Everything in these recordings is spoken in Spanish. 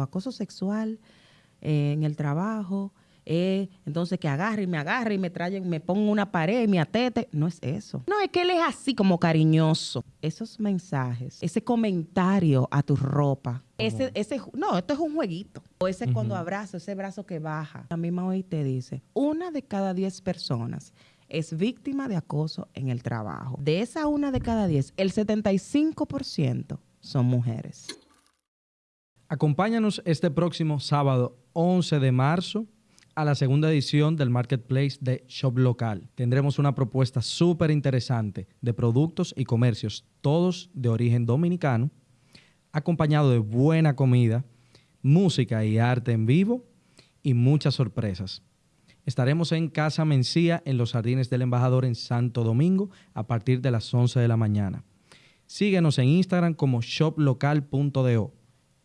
o acoso sexual eh, en el trabajo, eh, entonces que agarre y me agarre y me traen, me pongo una pared y me atete. No es eso. No, es que él es así como cariñoso. Esos mensajes, ese comentario a tu ropa, ese, ese, no, esto es un jueguito. O ese cuando abrazo, ese brazo que baja. La misma hoy te dice, una de cada diez personas es víctima de acoso en el trabajo. De esa una de cada diez, el 75% son mujeres. Acompáñanos este próximo sábado 11 de marzo a la segunda edición del Marketplace de Shop Local. Tendremos una propuesta súper interesante de productos y comercios, todos de origen dominicano, acompañado de buena comida, música y arte en vivo y muchas sorpresas. Estaremos en Casa Mencía, en los Jardines del Embajador en Santo Domingo, a partir de las 11 de la mañana. Síguenos en Instagram como shoplocal.do,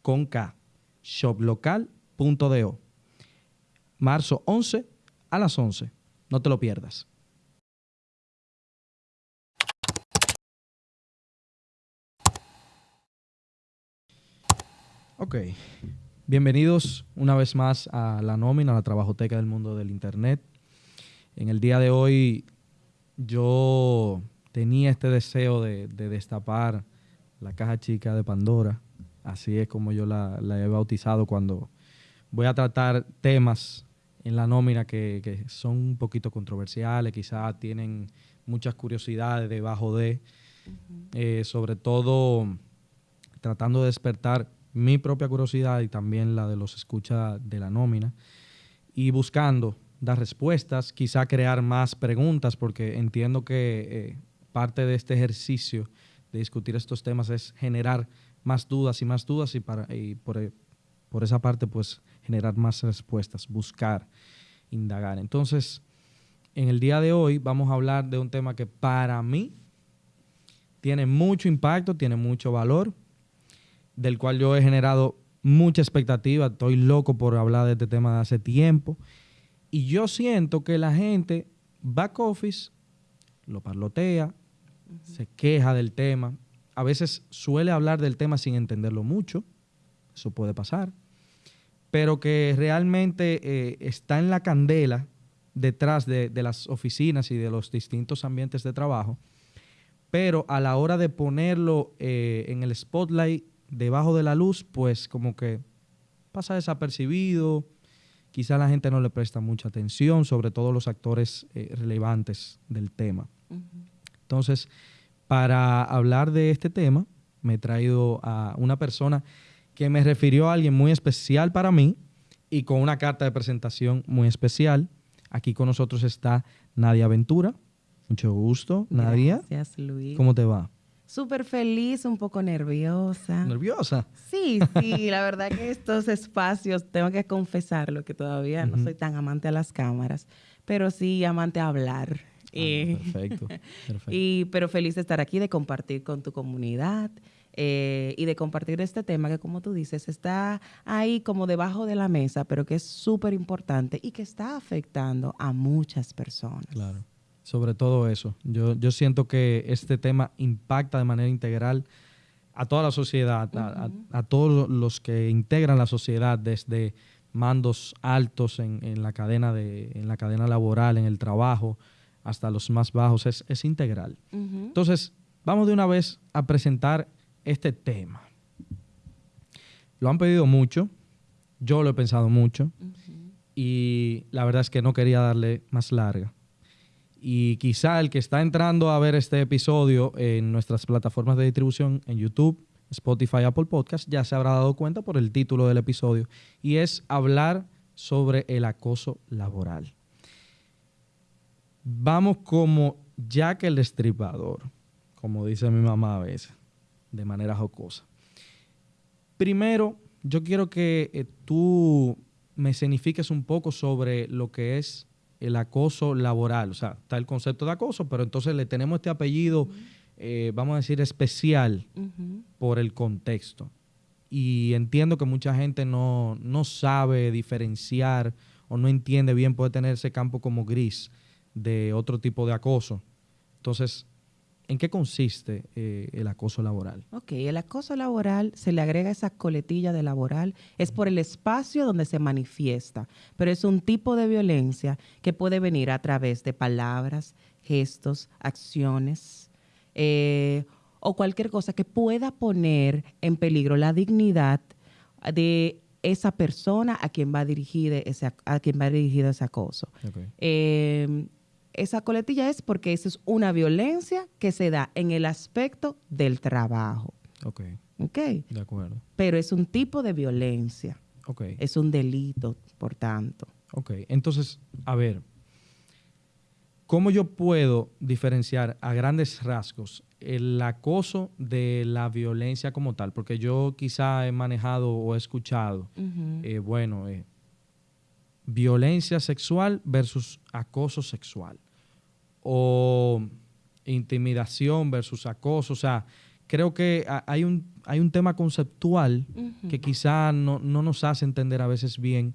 con K, shoplocal.do. Marzo 11 a las 11. No te lo pierdas. Ok. Bienvenidos una vez más a la nómina, la trabajoteca del mundo del Internet. En el día de hoy yo tenía este deseo de, destapar la caja chica de Pandora. Así es como yo la, he bautizado cuando voy a tratar temas en la nómina que, son un poquito controversiales, quizás tienen muchas curiosidades debajo de, eh, sobre todo tratando de despertar mi propia curiosidad y también la de los escucha de la nómina y buscando dar respuestas, quizá crear más preguntas, porque entiendo que eh, parte de este ejercicio de discutir estos temas es generar más dudas y más dudas y, para, y por, eh, por esa parte pues generar más respuestas, buscar, indagar. Entonces, en el día de hoy vamos a hablar de un tema que para mí tiene mucho impacto, tiene mucho valor, del cual yo he generado mucha expectativa. Estoy loco por hablar de este tema de hace tiempo. Y yo siento que la gente, back office, lo parlotea, se queja del tema. A veces suele hablar del tema sin entenderlo mucho. Eso puede pasar. Pero que realmente eh, está en la candela detrás de, las oficinas y de los distintos ambientes de trabajo. Pero a la hora de ponerlo eh, en el spotlight debajo de la luz, pues como que pasa desapercibido, quizá la gente no le presta mucha atención, sobre todo los actores eh, relevantes del tema. Entonces, para hablar de este tema, me he traído a una persona que me refirió a alguien muy especial para mí y con una carta de presentación muy especial. Aquí con nosotros está Nadia Ventura. Mucho gusto, Nadia. Gracias, Luis. ¿Cómo te va? Súper feliz, un poco nerviosa. ¿Nerviosa? Sí, sí, la verdad que estos espacios, tengo que confesarlo, que todavía no soy tan amante a las cámaras, pero sí amante a hablar. Ah, perfecto, Y, pero feliz de estar aquí, de compartir con tu comunidad eh, y de compartir este tema que, como tú dices, está ahí como debajo de la mesa, pero que es súper importante y que está afectando a muchas personas. Claro sobre todo eso. Yo, yo siento que este tema impacta de manera integral a toda la sociedad, a, todos los que integran la sociedad, desde mandos altos en, la, cadena de, en la cadena laboral, en el trabajo, hasta los más bajos, es, es integral. Entonces, vamos de una vez a presentar este tema. Lo han pedido mucho, yo lo he pensado mucho, y la verdad es que no quería darle más larga. Y quizá el que está entrando a ver este episodio en nuestras plataformas de distribución en YouTube, Spotify, Apple Podcast, ya se habrá dado cuenta por el título del episodio. Y es hablar sobre el acoso laboral. Vamos como Jack el Destripador, como dice mi mamá a veces, de manera jocosa. Primero, yo quiero que eh, tú me escenifiques un poco sobre lo que es el acoso laboral. O sea, está el concepto de acoso, pero entonces le tenemos este apellido, eh, vamos a decir, especial por el contexto. Y entiendo que mucha gente no, sabe diferenciar o no entiende bien, puede tener ese campo como gris de otro tipo de acoso. Entonces, ¿En qué consiste eh, el acoso laboral? Ok, el acoso laboral se le agrega esa coletilla de laboral, es por el espacio donde se manifiesta, pero es un tipo de violencia que puede venir a través de palabras, gestos, acciones eh, o cualquier cosa que pueda poner en peligro la dignidad de esa persona a quien va dirigido ese, a quien va dirigido ese acoso. Okay. Eh, esa coletilla es porque eso es una violencia que se da en el aspecto del trabajo. Ok, ¿Ok? de acuerdo. Pero es un tipo de violencia. Ok, Es un delito, por tanto. ok. Entonces, a ver, ¿cómo yo puedo diferenciar a grandes rasgos el acoso de la violencia como tal? Porque yo quizá he manejado o he escuchado, eh, bueno, eh, violencia sexual versus acoso sexual. O intimidación versus acoso. O sea, creo que ha- hay un, hay un tema conceptual que quizá no, no nos hace entender a veces bien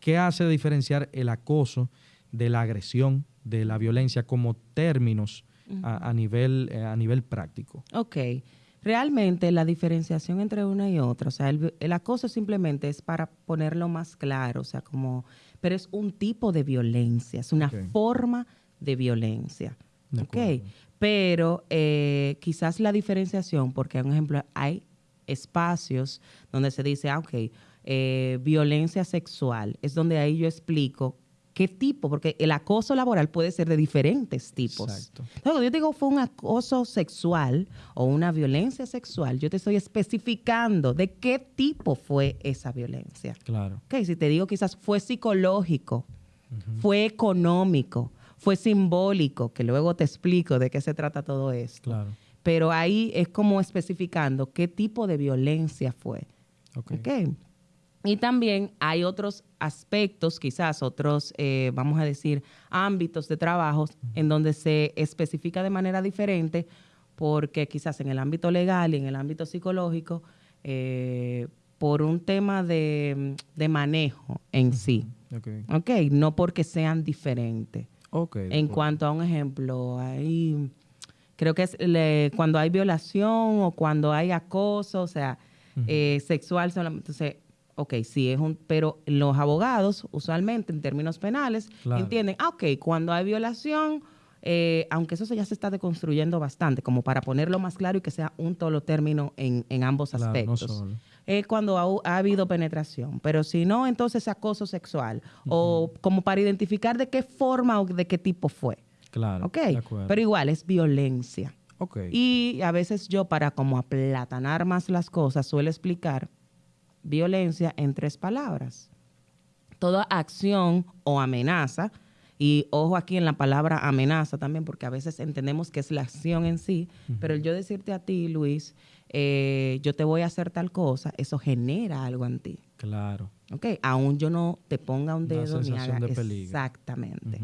qué hace diferenciar el acoso de la agresión, de la violencia como términos a, a nivel, eh, a nivel práctico. Ok. Realmente la diferenciación entre una y otra, o sea, el, el acoso simplemente es para ponerlo más claro, o sea, como, pero es un tipo de violencia, es una forma de violencia. De ok. acuerdo. Pero eh, quizás la diferenciación, porque, por ejemplo, hay espacios donde se dice, ah, ok, eh, violencia sexual, es donde ahí yo explico qué tipo, porque el acoso laboral puede ser de diferentes tipos. Exacto. Entonces, cuando yo digo fue un acoso sexual o una violencia sexual, yo te estoy especificando de qué tipo fue esa violencia. Claro. Ok, si te digo quizás fue psicológico, fue económico, fue simbólico, que luego te explico de qué se trata todo esto. Claro. Pero ahí es como especificando qué tipo de violencia fue. Y también hay otros aspectos, quizás otros, eh, vamos a decir, ámbitos de trabajo en donde se especifica de manera diferente, porque quizás en el ámbito legal y en el ámbito psicológico, eh, por un tema de, de manejo en sí. Ok. Ok, no porque sean diferentes. En cuanto a un ejemplo, hay, creo que es le- cuando hay violación o cuando hay acoso, o sea, eh, sexual solamente. Entonces, ok, sí es un, pero los abogados, usualmente en términos penales, Claro. entienden, ah, ok, cuando hay violación, eh, aunque eso se- ya se está deconstruyendo bastante, como para ponerlo más claro y que sea un solo término en, en ambos Claro, no aspectos solo. Es cuando ha, ha habido penetración, pero si no, entonces acoso sexual o como para identificar de qué forma o de qué tipo fue. Claro. ¿Ok? De. Pero igual es violencia. ok. Y a veces yo para como aplatanar más las cosas suelo explicar violencia en tres palabras. Toda acción o amenaza, y ojo aquí en la palabra amenaza también, porque a veces entendemos que es la acción en sí, pero el yo decirte a ti, Luis, eh, yo te voy a hacer tal cosa, eso genera algo en ti. Claro. ¿Ok? Aún yo no te ponga un Una dedo ni haga de exactamente.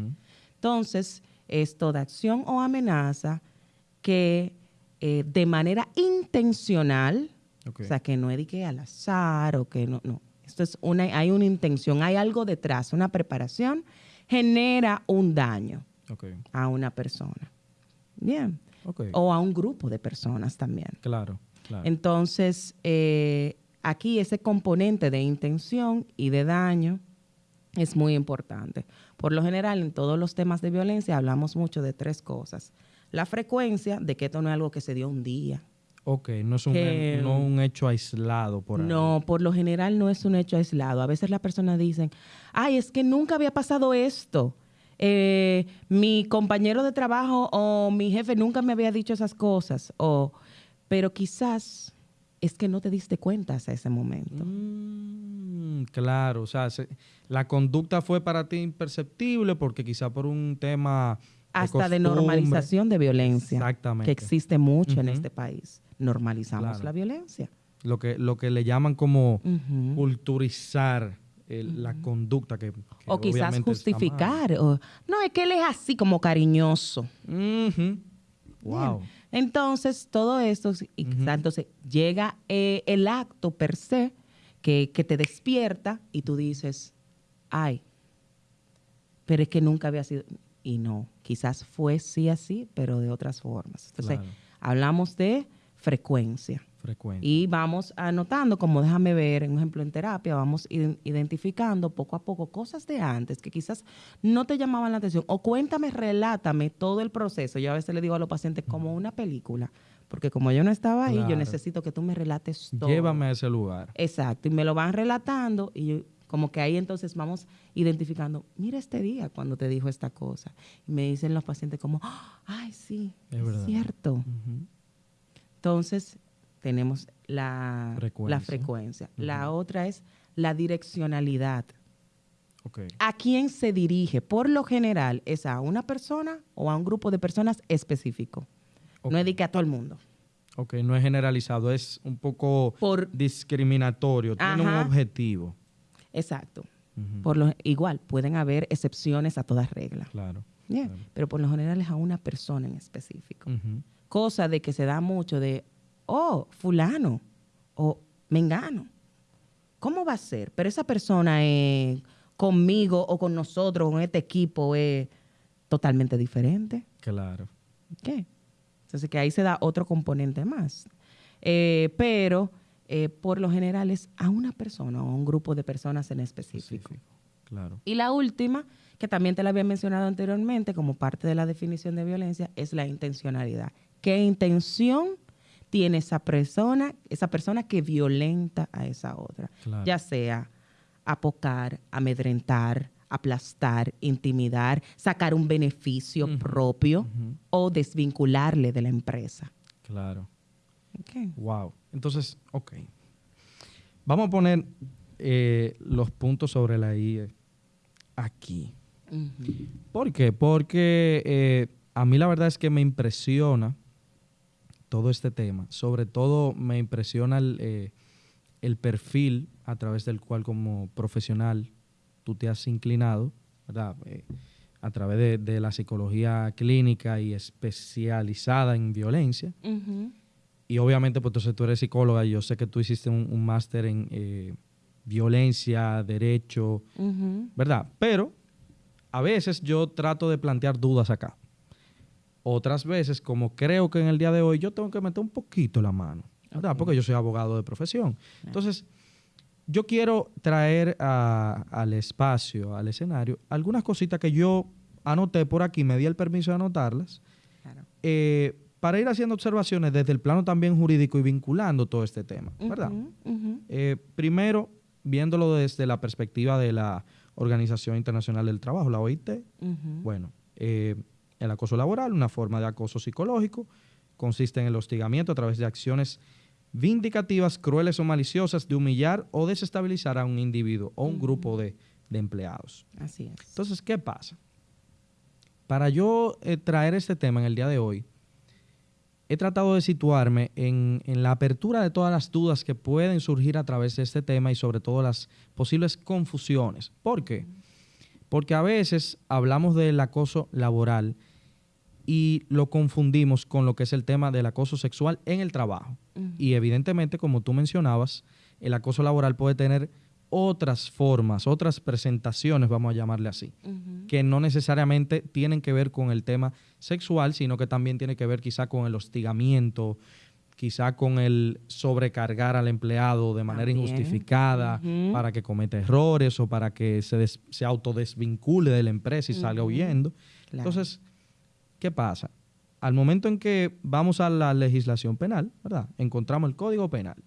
Entonces, es toda acción o amenaza que eh, de manera intencional, o sea, que no es de que al azar o que no, no. Esto es una, hay una intención, hay algo detrás, una preparación, genera un daño a una persona. Bien. Ok. O a un grupo de personas también. Claro. Claro. Entonces, eh, aquí ese componente de intención y de daño es muy importante. Por lo general, en todos los temas de violencia hablamos mucho de tres cosas. La frecuencia, de que esto no es algo que se dio un día. ok, no es un, que- no un hecho aislado por ahí. No, por lo general no es un hecho aislado. A veces las personas dicen, ay, es que nunca había pasado esto. Eh, mi compañero de trabajo o mi jefe nunca me había dicho esas cosas. O, pero quizás es que no te diste cuenta hasta ese momento. Mm, claro, o sea, se- la conducta fue para ti imperceptible porque quizá por un tema hasta de normalización de violencia Exactamente. que existe mucho en este país. Normalizamos Claro. la violencia. Lo que, lo que le llaman como culturizar el- la conducta que, que O quizás justificar. o- no, es que él es así como cariñoso. Wow. Entonces, todo esto, y quizá entonces llega eh, el acto per se que, que te despierta y tú dices, ay, pero es que nunca había sido, y no, quizás fue sí así, pero de otras formas. Entonces, Claro. hablamos de frecuencia. Frecuente. Y vamos anotando, como déjame ver, en ejemplo, en terapia, vamos iden- identificando poco a poco cosas de antes que quizás no te llamaban la atención. O cuéntame, relátame todo el proceso. Yo a veces le digo a los pacientes como una película, porque como yo no estaba ahí, yo necesito que tú me relates todo. Llévame a ese lugar. Exacto, y me lo van relatando y yo, como que ahí entonces vamos identificando, mira este día cuando te dijo esta cosa. Y me dicen los pacientes como, "Ah, ay, sí, Es cierto. Entonces, tenemos la Frecuencia. la frecuencia. La otra es la direccionalidad. ¿A quién se dirige? Por lo general, es a una persona o a un grupo de personas específico. Ok. No es de que a todo el mundo. Ok, no es generalizado, es un poco Por, discriminatorio, tiene un objetivo. exacto. Por lo, igual, pueden haber excepciones a todas reglas. Claro. Yeah, Claro. Pero por lo general es a una persona en específico. Cosa de que se da mucho de, oh, fulano o mengano. ¿Cómo va a ser? Pero esa persona eh, conmigo o con nosotros, con este equipo, es totalmente diferente. Claro. ¿Qué? Entonces que ahí se da otro componente más. Eh, pero eh, por lo general es a una persona o a un grupo de personas en específico. Específico. Claro. Y la última, que también te la había mencionado anteriormente como parte de la definición de violencia, es la intencionalidad. ¿Qué intención tiene esa persona, esa persona que violenta a esa otra? Claro. Ya sea apocar, amedrentar, aplastar, intimidar, sacar un beneficio propio o desvincularle de la empresa. Claro. Wow. Entonces, ok. Vamos a poner eh, los puntos sobre la I eh, aquí. Ujú. ¿Por qué? Porque eh, a mí la verdad es que me impresiona todo este tema. Sobre todo me impresiona el, eh, el perfil a través del cual como profesional tú te has inclinado, ¿verdad? Eh, a través de, de la psicología clínica y especializada en violencia. Y obviamente, pues entonces tú eres psicóloga y yo sé que tú hiciste un, un máster en eh, violencia, derecho. ¿verdad? Pero a veces yo trato de plantear dudas acá. Otras veces, como creo que en el día de hoy yo tengo que meter un poquito la mano, ¿verdad? Porque yo soy abogado de profesión. Entonces, yo quiero traer a- al espacio, al escenario, algunas cositas que yo anoté por aquí, me di el permiso de anotarlas, Claro. eh, para ir haciendo observaciones desde el plano también jurídico y vinculando todo este tema, ¿verdad? Eh, primero, viéndolo desde la perspectiva de la Organización Internacional del Trabajo, la OIT, bueno, eh, el acoso laboral, una forma de acoso psicológico, consiste en el hostigamiento a través de acciones vindicativas, crueles o maliciosas de humillar o desestabilizar a un individuo o un grupo de, de empleados. Así es. Entonces, ¿qué pasa? Para yo eh, traer este tema en el día de hoy, he tratado de situarme en, en la apertura de todas las dudas que pueden surgir a través de este tema y sobre todo las posibles confusiones. ¿Por qué? Porque a veces hablamos del acoso laboral y lo confundimos con lo que es el tema del acoso sexual en el trabajo. Y evidentemente, como tú mencionabas, el acoso laboral puede tener otras formas, otras presentaciones, vamos a llamarle así, que no necesariamente tienen que ver con el tema sexual, sino que también tiene que ver quizá con el hostigamiento, quizá con el sobrecargar al empleado de manera También. injustificada para que cometa errores o para que se, des- se autodesvincule de la empresa y salga huyendo. Claro. Entonces, ¿qué pasa? Al momento en que vamos a la legislación penal, ¿verdad? Encontramos el Código Penal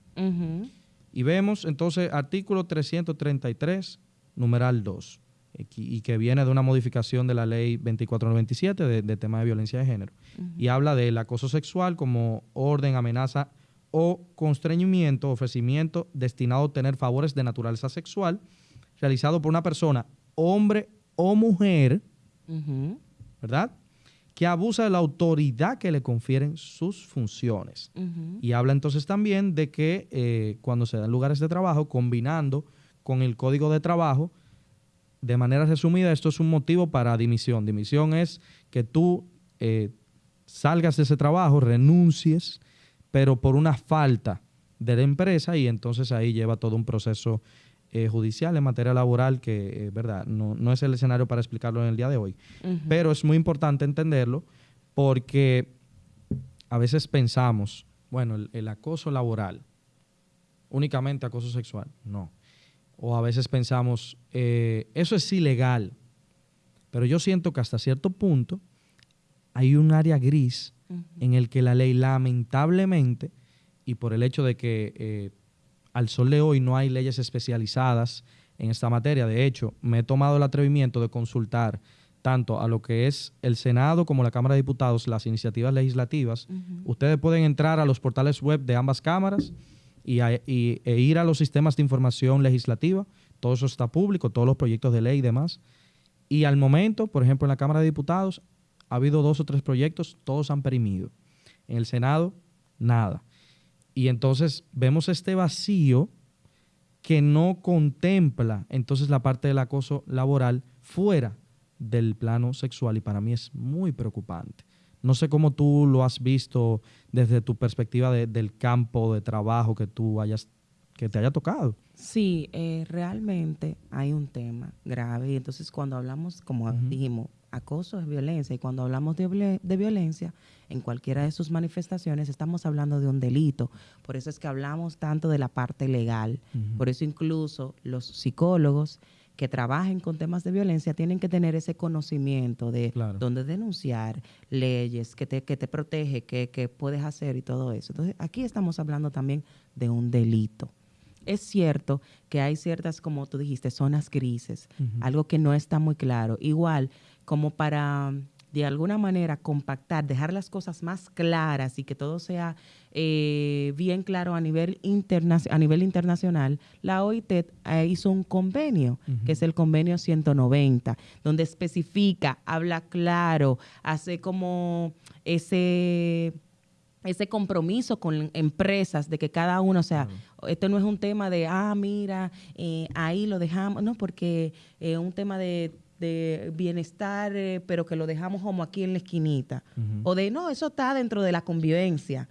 y vemos entonces artículo 333, numeral 2, eh, qui- y que viene de una modificación de la ley 2497 de, de tema de violencia de género. Y habla del acoso sexual como orden, amenaza o constreñimiento, ofrecimiento destinado a obtener favores de naturaleza sexual realizado por una persona, hombre o mujer. ¿verdad? Que abusa de la autoridad que le confieren sus funciones. Y habla entonces también de que eh, cuando se dan lugares de trabajo, combinando con el código de trabajo, de manera resumida, esto es un motivo para dimisión. Dimisión es que tú eh, salgas de ese trabajo, renuncies, pero por una falta de la empresa y entonces ahí lleva todo un proceso eh, judicial en materia laboral, que, eh, verdad, no, no, es el escenario para explicarlo en el día de hoy. Pero es muy importante entenderlo porque a veces pensamos, bueno, el, acoso laboral, únicamente acoso sexual, no. O a veces pensamos, eh, eso es ilegal, pero yo siento que hasta cierto punto hay un área gris en el que la ley lamentablemente, y por el hecho de que eh, al sol de hoy no hay leyes especializadas en esta materia, de hecho, me he tomado el atrevimiento de consultar tanto a lo que es el Senado como la Cámara de Diputados, las iniciativas legislativas. Ustedes pueden entrar a los portales web de ambas cámaras y, e ir a los sistemas de información legislativa. Todo eso está público, todos los proyectos de ley y demás. Y al momento, por ejemplo, en la Cámara de Diputados, ha habido dos o tres proyectos, todos han perimido. En el Senado, nada. Y entonces vemos este vacío que no contempla entonces la parte del acoso laboral fuera del plano sexual y para mí es muy preocupante. No sé cómo tú lo has visto desde tu perspectiva del campo de trabajo que tú hayas que te haya tocado. Sí, eh, realmente hay un tema grave y entonces cuando hablamos, como dijimos, acoso es violencia y cuando hablamos de, de, violencia en cualquiera de sus manifestaciones estamos hablando de un delito. Por eso es que hablamos tanto de la parte legal. Por eso incluso los psicólogos que trabajen con temas de violencia tienen que tener ese conocimiento de dónde denunciar, leyes, que te, que te protege, qué puedes hacer y todo eso. Entonces, aquí estamos hablando también de un delito. Es cierto que hay ciertas, como tú dijiste, zonas grises, algo que no está muy claro. Igual, como para de alguna manera compactar, dejar las cosas más claras y que todo sea eh, bien claro a nivel, a nivel internacional, la OIT eh, hizo un convenio, que es el convenio 190, donde especifica, habla claro, hace como ese ese compromiso con empresas de que cada uno, o sea, esto no es un tema de, ah, mira, eh, ahí lo dejamos, no, porque es un tema de de bienestar, eh, pero que lo dejamos como aquí en la esquinita. O de, no, eso está dentro de la convivencia.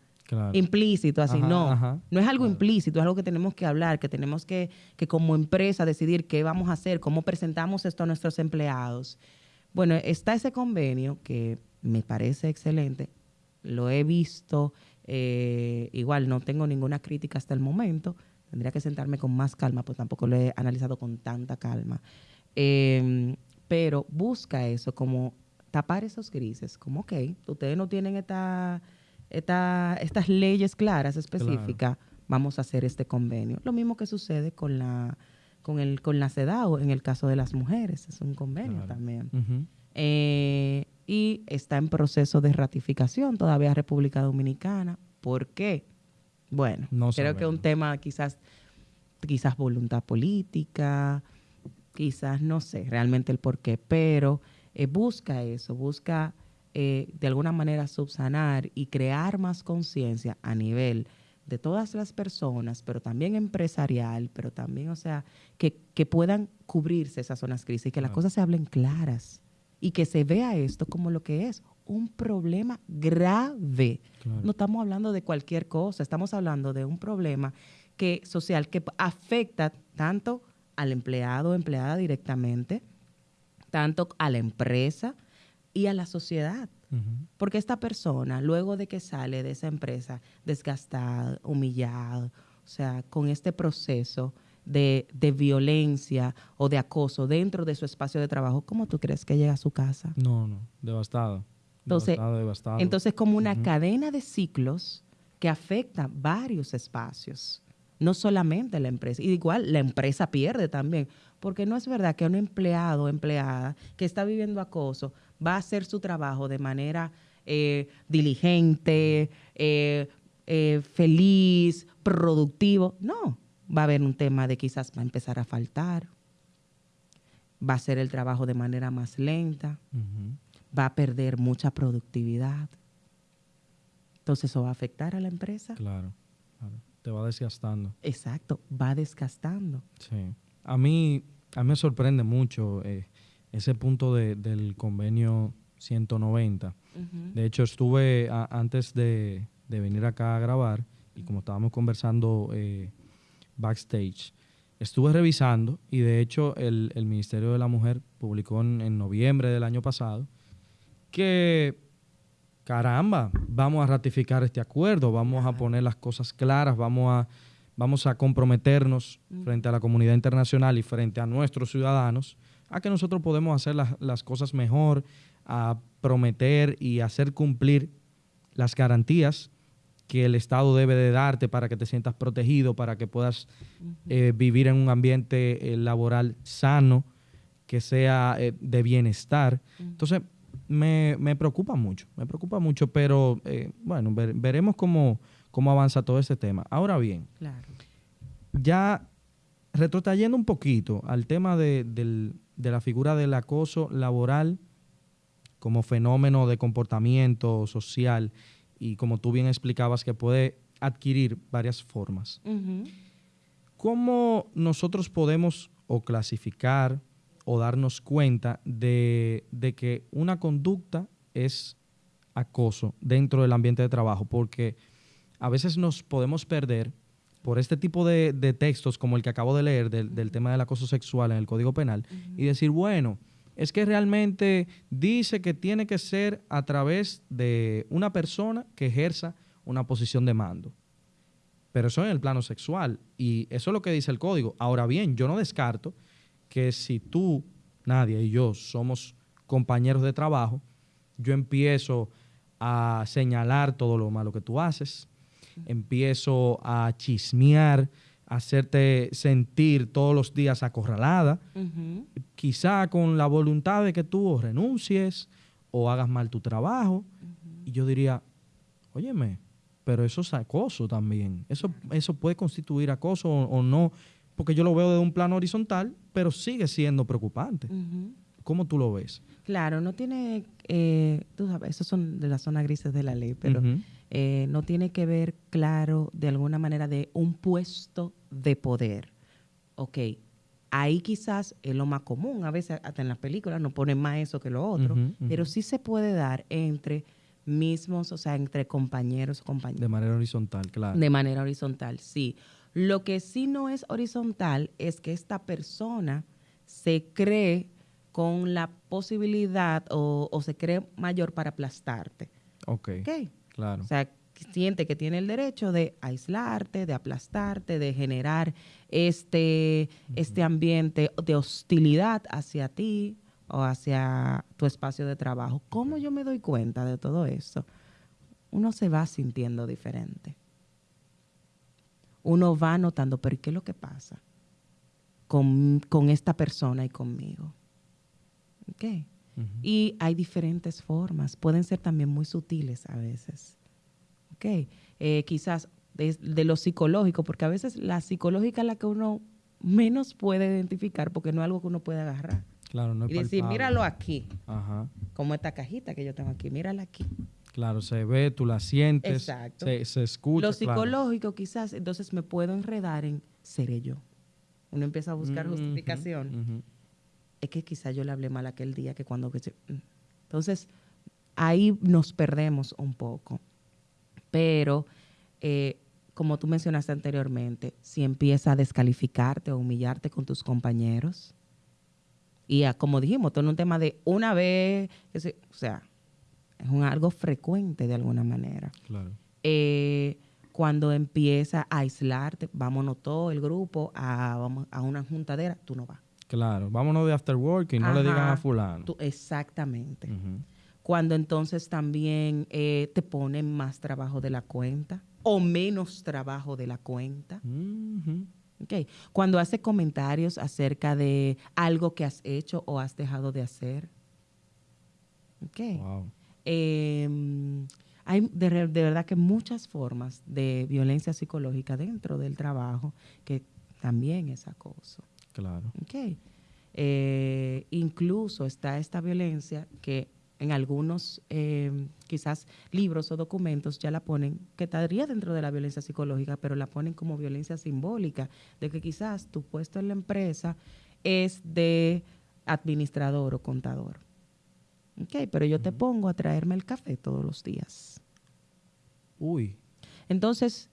Implícito, así, no. No es algo implícito, es algo que tenemos que hablar, que tenemos que, que como empresa decidir qué vamos a hacer, cómo presentamos esto a nuestros empleados. Bueno, está ese convenio que me parece excelente, lo he visto, eh, igual no tengo ninguna crítica hasta el momento, tendría que sentarme con más calma, pues tampoco lo he analizado con tanta calma. Eh, pero busca eso, como tapar esos grises, como, ok, ustedes no tienen esta, esta, estas leyes claras, específicas, vamos a hacer este convenio. Lo mismo que sucede con la con el con la CEDAW en el caso de las mujeres, es un convenio también. Eh, y está en proceso de ratificación todavía República Dominicana. ¿Por qué? Bueno, creo que es un tema quizás, quizás voluntad política, quizás no sé realmente el por qué, pero eh, busca eso, busca eh, de alguna manera subsanar y crear más conciencia a nivel de todas las personas, pero también empresarial, pero también, o sea, que, puedan cubrirse esas zonas crisis y que las cosas se hablen claras y que se vea esto como lo que es, un problema grave. No estamos hablando de cualquier cosa, estamos hablando de un problema que social que afecta tanto al empleado o empleada directamente, tanto a la empresa y a la sociedad. Porque esta persona, luego de que sale de esa empresa desgastada, humillada, o sea, con este proceso de, violencia o de acoso dentro de su espacio de trabajo, ¿cómo tú crees que llega a su casa? No, no, devastado. Entonces, devastado, entonces como una cadena de ciclos que afecta varios espacios no solamente la empresa, y igual la empresa pierde también, porque no es verdad que un empleado o empleada que está viviendo acoso va a hacer su trabajo de manera eh, diligente, eh, eh, feliz, productivo. No, va a haber un tema de quizás va a empezar a faltar, va a hacer el trabajo de manera más lenta, va a perder mucha productividad. Entonces eso va a afectar a la empresa. Claro te va desgastando. Exacto, va desgastando. Sí. A mí, a mí me sorprende mucho eh, ese punto del convenio 190. De hecho, estuve antes de, venir acá a grabar y como estábamos conversando eh, backstage, estuve revisando y de hecho el, el Ministerio de la Mujer publicó en, en noviembre del año pasado que, caramba, vamos a ratificar este acuerdo, vamos a poner las cosas claras, vamos a, vamos a comprometernos frente a la comunidad internacional y frente a nuestros ciudadanos a que nosotros podemos hacer las, las cosas mejor, a prometer y hacer cumplir las garantías que el Estado debe de darte para que te sientas protegido, para que puedas eh, vivir en un ambiente eh, laboral sano, que sea eh, de bienestar. Entonces, me, me preocupa mucho, me preocupa mucho, pero eh, bueno, ver- veremos cómo, cómo avanza todo este tema. Ahora bien, Claro. ya retrotrayendo un poquito al tema de, del- de la figura del acoso laboral como fenómeno de comportamiento social y como tú bien explicabas que puede adquirir varias formas. ¿Cómo nosotros podemos o clasificar o darnos cuenta de, de que una conducta es acoso dentro del ambiente de trabajo? Porque a veces nos podemos perder por este tipo de, de textos como el que acabo de leer del, del tema del acoso sexual en el Código Penal y decir, bueno, es que realmente dice que tiene que ser a través de una persona que ejerza una posición de mando. Pero eso en el plano sexual. Y eso es lo que dice el código. Ahora bien, yo no descarto que si tú, Nadia y yo somos compañeros de trabajo, yo empiezo a señalar todo lo malo que tú haces, empiezo a chismear, a hacerte sentir todos los días acorralada, quizá con la voluntad de que tú renuncies o hagas mal tu trabajo. Y yo diría, óyeme, pero eso es acoso también. Eso, eso puede constituir acoso o, o no, porque yo lo veo de un plano horizontal, pero sigue siendo preocupante. ¿Cómo tú lo ves? Claro, no tiene, eh, tú sabes, esos son de las zonas grises de la ley, pero eh, no tiene que ver, claro, de alguna manera de un puesto de poder. Ok, ahí quizás es lo más común, a veces hasta en las películas no ponen más eso que lo otro, pero sí se puede dar entre mismos, o sea, entre compañeros o De compañeras. manera horizontal, claro. De manera horizontal, sí. Lo que sí no es horizontal es que esta persona se cree con la posibilidad o, o se cree mayor para aplastarte. ok, ¿ok? claro. O sea, siente que tiene el derecho de aislarte, de aplastarte, de generar este, este ambiente de hostilidad hacia ti o hacia tu espacio de trabajo. ¿Cómo yo me doy cuenta de todo eso? Uno se va sintiendo diferente. Uno va notando, pero ¿qué es lo que pasa con, con esta persona y conmigo? Y hay diferentes formas, pueden ser también muy sutiles a veces. Eh, quizás de, de lo psicológico, porque a veces la psicológica es la que uno menos puede identificar porque no es algo que uno puede agarrar. Claro, no es y decir, palpable. míralo aquí, Ajá. como esta cajita que yo tengo aquí, mírala aquí. Claro, se ve, tú la sientes, Exacto. Se, se escucha. lo claro. psicológico quizás, entonces me puedo enredar en seré yo. Uno empieza a buscar Ujú, justificación. es que quizás yo le hablé mal aquel día que cuando... mm. Entonces, ahí nos perdemos un poco. Pero, eh, como tú mencionaste anteriormente, si empieza a descalificarte o humillarte con tus compañeros, y a- como dijimos, todo en un tema de una vez, o sea, es un, algo frecuente de alguna manera. Claro. Eh, cuando empieza a aislarte, vámonos todo el grupo a, vamos a una juntadera, tú no vas. Claro, vámonos de after work y no le digan a fulano. Tú- exactamente. Cuando entonces también eh, te ponen más trabajo de la cuenta o menos trabajo de la cuenta. Ujú. Ok. Cuando hace comentarios acerca de algo que has hecho o has dejado de hacer. Ok. Wow. Eh, hay de, verdad que muchas formas de violencia psicológica dentro del trabajo que también es acoso. Claro. Ok. Eh, incluso está esta violencia que en algunos eh, quizás libros o documentos ya la ponen, que estaría dentro de la violencia psicológica, pero la ponen como violencia simbólica, de que quizás tu puesto en la empresa es de administrador o contador. Ok, pero yo te pongo a traerme el café todos los días. Uy. Entonces,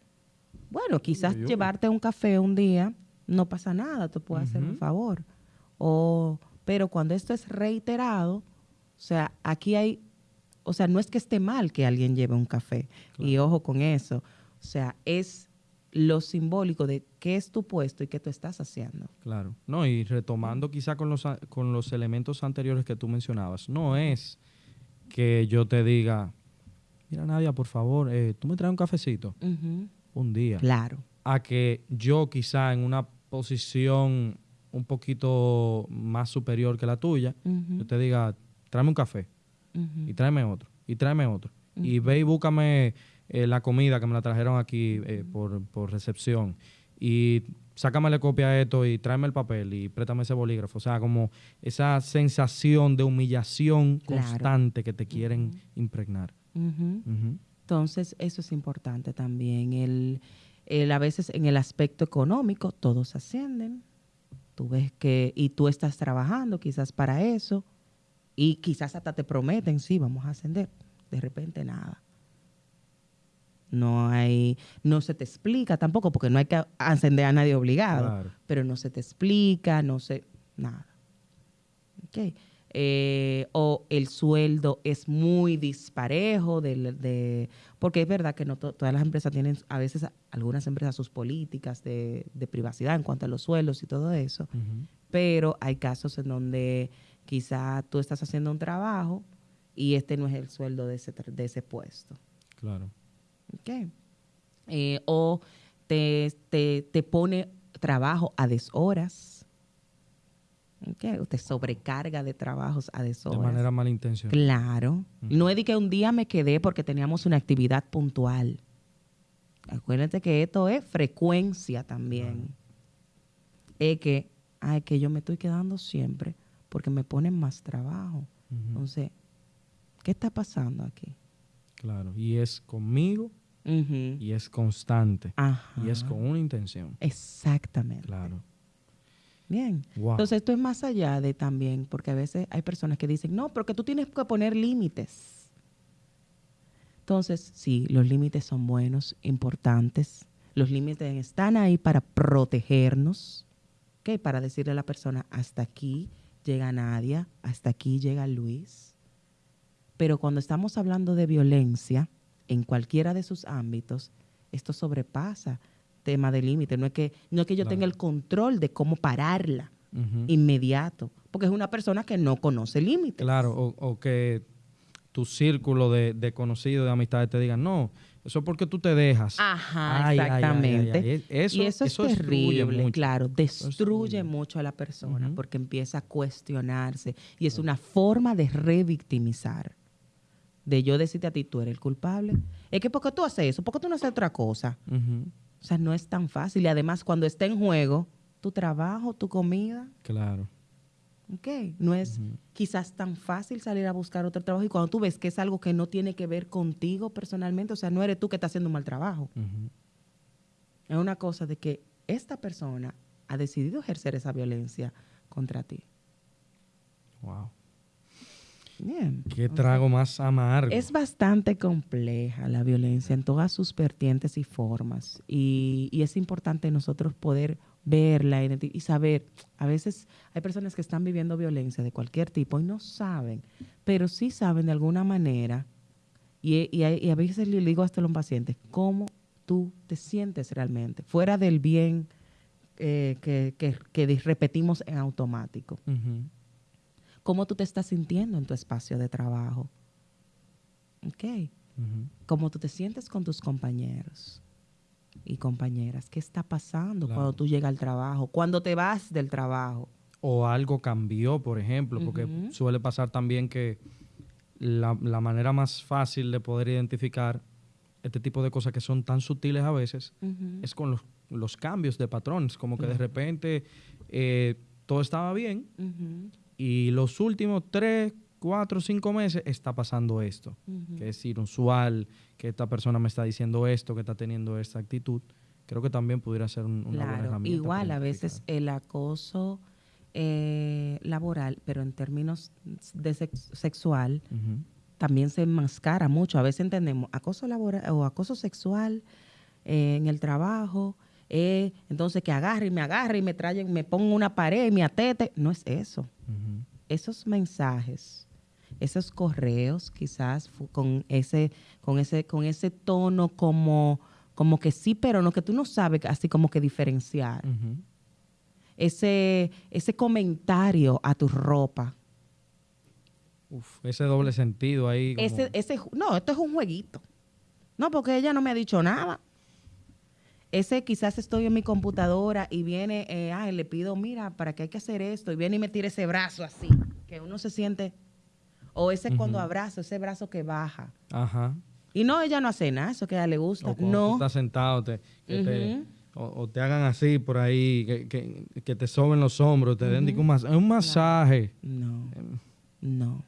bueno, quizás uy, llevarte un café un día no pasa nada, tú puedes hacer un favor. O, pero cuando esto es reiterado, o sea, aquí hay, o sea, no es que esté mal que alguien lleve un café. Y ojo con eso. O sea, es lo simbólico de qué es tu puesto y qué tú estás haciendo. Claro. No, y retomando quizá con los, con los elementos anteriores que tú mencionabas, no es que yo te diga, mira Nadia, por favor, eh, tú me traes un cafecito un día. Claro. A que yo quizá en una posición un poquito más superior que la tuya, yo te diga, tráeme un café y tráeme otro, y tráeme otro. Y ve y búscame eh, la comida que me la trajeron aquí eh, por, por recepción. Y sácame la copia a esto y tráeme el papel y préstame ese bolígrafo. O sea, como esa sensación de humillación Claro. constante que te quieren impregnar. Entonces, eso es importante también. El, el- a veces en el aspecto económico, todos ascienden. Tú ves que, y tú estás trabajando quizás para eso, y quizás hasta te prometen, sí, vamos a ascender. De repente nada. No hay, no se te explica tampoco, porque no hay que ascender a nadie obligado, Claro. pero no se te explica, no se, nada. Ok. Eh, o el sueldo es muy disparejo, del- de, porque es verdad que no to- todas las empresas tienen, a veces algunas empresas sus políticas de, de privacidad en cuanto a los sueldos y todo eso, pero hay casos en donde quizá tú estás haciendo un trabajo y este no es el sueldo de ese, de ese puesto. Claro. Eh, o te, te, te pone trabajo a deshoras. O te sobrecarga de trabajos a De deshoras. manera malintencionada. Claro. No es de que un día me quedé porque teníamos una actividad puntual. Acuérdate que esto es frecuencia también. Es que, ay, que yo me estoy quedando siempre porque me ponen más trabajo. Entonces, ¿qué está pasando aquí? Claro. Y es conmigo Y es constante. Ajá. Y es con una intención. Exactamente. Claro. Bien. Wow. Entonces, esto es más allá de también, porque a veces hay personas que dicen, no, pero que tú tienes que poner límites. Entonces, sí, los límites son buenos, importantes. Los límites están ahí para protegernos, ¿ok? Para decirle a la persona, hasta aquí llega Nadia, hasta aquí llega Luis. Pero cuando estamos hablando de violencia, en cualquiera de sus ámbitos, esto sobrepasa tema de límite. No es que, no es que yo Claro. tenga el control de cómo pararla inmediato, porque es una persona que no conoce límites. Claro, o, o que tu círculo de, de conocidos, de amistades te digan, no, eso es porque tú te dejas. Ajá, Ay, exactamente. ay, ay. Eso- y eso, eso es terrible, mucho. claro, destruye destruye. mucho a la persona porque empieza a cuestionarse y es una forma de revictimizar. De yo decirte a ti, tú eres el culpable. Es que porque tú haces eso, porque tú no haces otra cosa. O sea, no es tan fácil. Y además, cuando está en juego tu trabajo, tu comida, Claro. ¿ok? No es quizás tan fácil salir a buscar otro trabajo. Y cuando tú ves que es algo que no tiene que ver contigo personalmente, o sea, no eres tú que estás haciendo un mal trabajo. Es una cosa de que esta persona ha decidido ejercer esa violencia contra ti. Wow. Bien. Qué trago más amargo. Es bastante compleja la violencia en todas sus vertientes y formas. Y, y es importante nosotros poder verla y saber. A veces hay personas que están viviendo violencia de cualquier tipo y no saben, pero sí saben de alguna manera. Y, y a- y a veces le digo hasta a los pacientes, cómo tú te sientes realmente, fuera del bien eh, que, que- que dis- repetimos en automático Ujú. Cómo tú te estás sintiendo en tu espacio de trabajo. Ok. Cómo tú te sientes con tus compañeros y compañeras. ¿Qué está pasando Claro. cuando tú llegas al trabajo? Cuando te vas del trabajo. O algo cambió, por ejemplo, porque suele pasar también que la, la manera más fácil de poder identificar este tipo de cosas que son tan sutiles a veces es con los, los cambios de patrones, como que de repente eh, todo estaba bien y los últimos tres, cuatro, cinco meses está pasando esto, ujú. que es inusual, que esta persona me está diciendo esto, que está teniendo esta actitud. Creo que también pudiera ser un- una buena Claro, herramienta. igual a veces el acoso eh, laboral, pero en términos de sex- sexual, también se enmascara mucho. A veces entendemos acoso laboral o acoso sexual eh, en el trabajo eh, entonces que agarre y me agarre y me trae, me ponga una pared y me atete. No es eso. Esos mensajes, esos correos, quizás con ese, con ese, con ese tono como, como que sí, pero no, que tú no sabes así como que diferenciar. Ese, ese comentario a tu ropa. Uf, ese doble sentido ahí. como- Ese, ese, no, esto es un jueguito. No, porque ella no me ha dicho nada. Ese quizás estoy en mi computadora y viene, eh, ay, le pido, mira, para qué hay que hacer esto, y viene y me tira ese brazo así, que uno se siente, o ese cuando abrazo, ese brazo que baja. Aja. Y no, ella no hace nada, eso que a ella le gusta. O cuando tú No, estás sentado, te, que te- Ujú. o, o te hagan así por ahí, que, que- que te soben los hombros, te den digo, un, mas- un masaje. no, Em, no.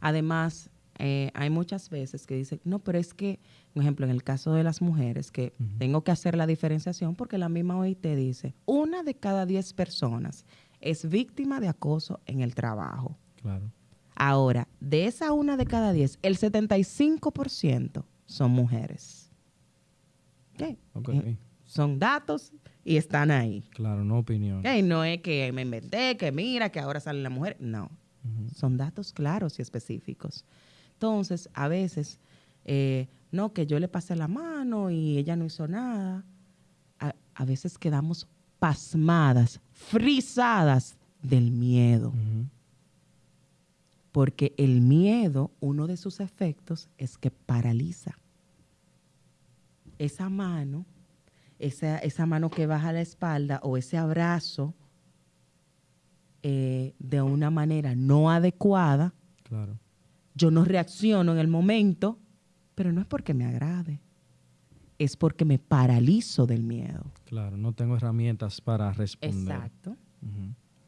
Además, eh, hay muchas veces que dicen, no, pero es que, por ejemplo, en el caso de las mujeres, que tengo que hacer la diferenciación porque la misma OIT dice, una de cada diez personas es víctima de acoso en el trabajo. Claro. Ahora, de esa una de cada diez, el 75% son mujeres. ¿Ok? Ok. Eh, son datos y están ahí. Claro, no opinión. ¿Ok? No es que me inventé, que mira, que ahora sale la mujer. No, son datos claros y específicos. Entonces, a veces, eh, no, que yo le pasé la mano y ella no hizo nada. A, a veces quedamos pasmadas, frisadas del miedo. Porque el miedo, uno de sus efectos es que paraliza. Esa mano, esa, esa mano que baja la espalda o ese abrazo eh, de una manera no adecuada, Claro. yo no reacciono en el momento, pero no es porque me agrade, es porque me paralizo del miedo. Claro, no tengo herramientas para responder. Exacto.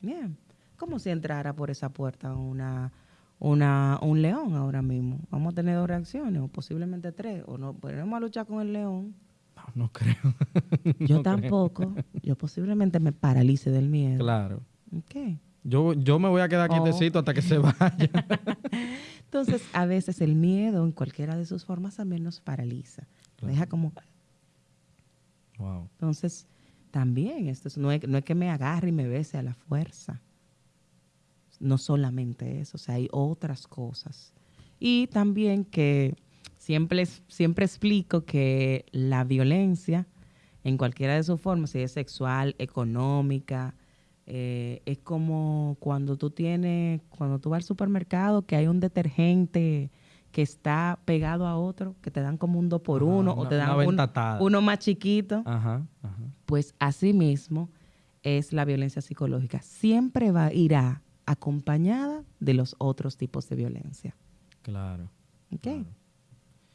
Bien. Como si entrara por esa puerta una, una, un león ahora mismo. Vamos a tener dos reacciones, o posiblemente tres, o no ponemos a luchar con el león. No, no creo. Yo No creo. tampoco. Yo posiblemente me paralice del miedo. Claro. Ok. Yo, yo me voy a quedar Oh. quietecito hasta que se vaya. Entonces, a veces el miedo, en cualquiera de sus formas, también nos paraliza. Claro. Deja como... wow. Entonces, también, esto es- no, es, no es que me agarre y me bese a la fuerza. No solamente eso, o sea, hay otras cosas. Y también que siempre, siempre explico que la violencia, en cualquiera de sus formas, si es sexual, económica, eh, es como cuando tú tienes, cuando tú vas al supermercado, que hay un detergente que está pegado a otro, que te dan como un dos por Ajá, uno, o te dan un- uno más chiquito Ajá, ajá. pues así mismo es la violencia psicológica. Siempre va, irá acompañada de los otros tipos de violencia. Claro. ¿ok? claro.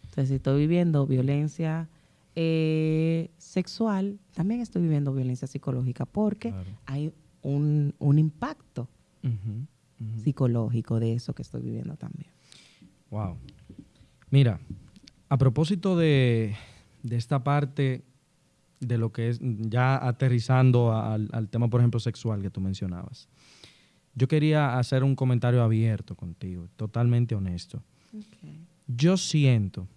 Entonces, si estoy viviendo violencia eh, sexual, también estoy viviendo violencia psicológica porque Claro. hay un, un impacto psicológico de eso que estoy viviendo también. Wow. Mira, a propósito de, de esta parte de lo que es ya aterrizando al, al tema, por ejemplo, sexual que tú mencionabas, yo quería hacer un comentario abierto contigo, totalmente honesto. Yo siento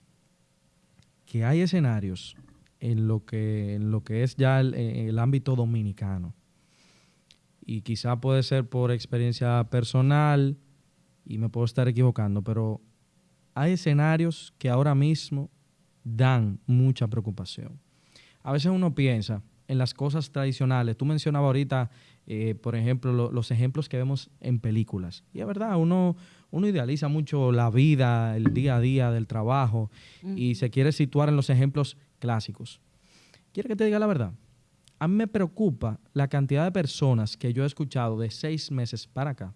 que hay escenarios en lo que, en lo que es ya el, eh, el ámbito dominicano. Y quizá puede ser por experiencia personal y me puedo estar equivocando, pero hay escenarios que ahora mismo dan mucha preocupación. A veces uno piensa en las cosas tradicionales. Tú mencionabas ahorita, eh, por ejemplo, lo- los ejemplos que vemos en películas. Y es verdad, uno, uno idealiza mucho la vida, el día a día del trabajo y se quiere situar en los ejemplos clásicos. ¿Quiere que te diga la verdad? A mí me preocupa la cantidad de personas que yo he escuchado de seis meses para acá.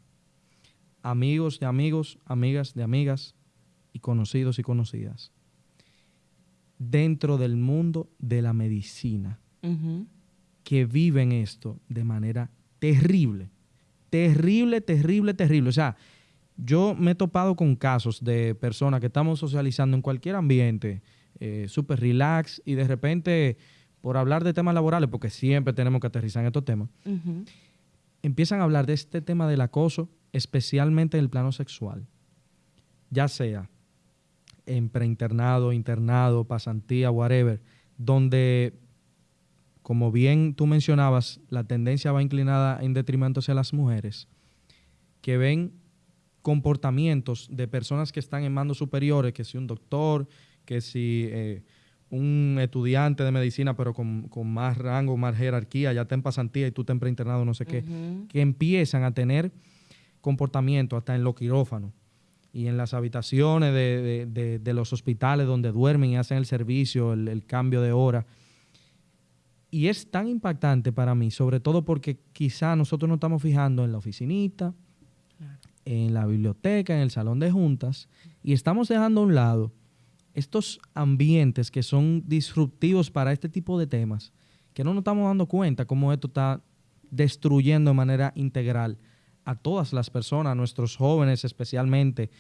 Amigos de amigos, amigas de amigas y conocidos y conocidas. Dentro del mundo de la medicina que viven esto de manera terrible. Terrible, terrible, terrible. O sea, yo me he topado con casos de personas que estamos socializando en cualquier ambiente, eh, súper relax, y de repente, por hablar de temas laborales, porque siempre tenemos que aterrizar en estos temas, empiezan a hablar de este tema del acoso, especialmente en el plano sexual. Ya sea en preinternado, internado, pasantía, whatever, donde como bien tú mencionabas, la tendencia va inclinada en detrimento hacia las mujeres, que ven comportamientos de personas que están en mandos superiores, que si un doctor, que si eh, un estudiante de medicina, pero con, más rango, más jerarquía, ya está en pasantía y tú te en preinternado, no sé qué, que empiezan a tener comportamiento hasta en los quirófanos y en las habitaciones de, los hospitales donde duermen y hacen el servicio, el cambio de hora. Y es tan impactante para mí, sobre todo porque quizá nosotros nos estamos fijando en la oficinita, en la biblioteca, en el salón de juntas, y estamos dejando a un lado estos ambientes que son disruptivos para este tipo de temas, que no nos estamos dando cuenta cómo esto está destruyendo de manera integral a todas las personas, a nuestros jóvenes especialmente,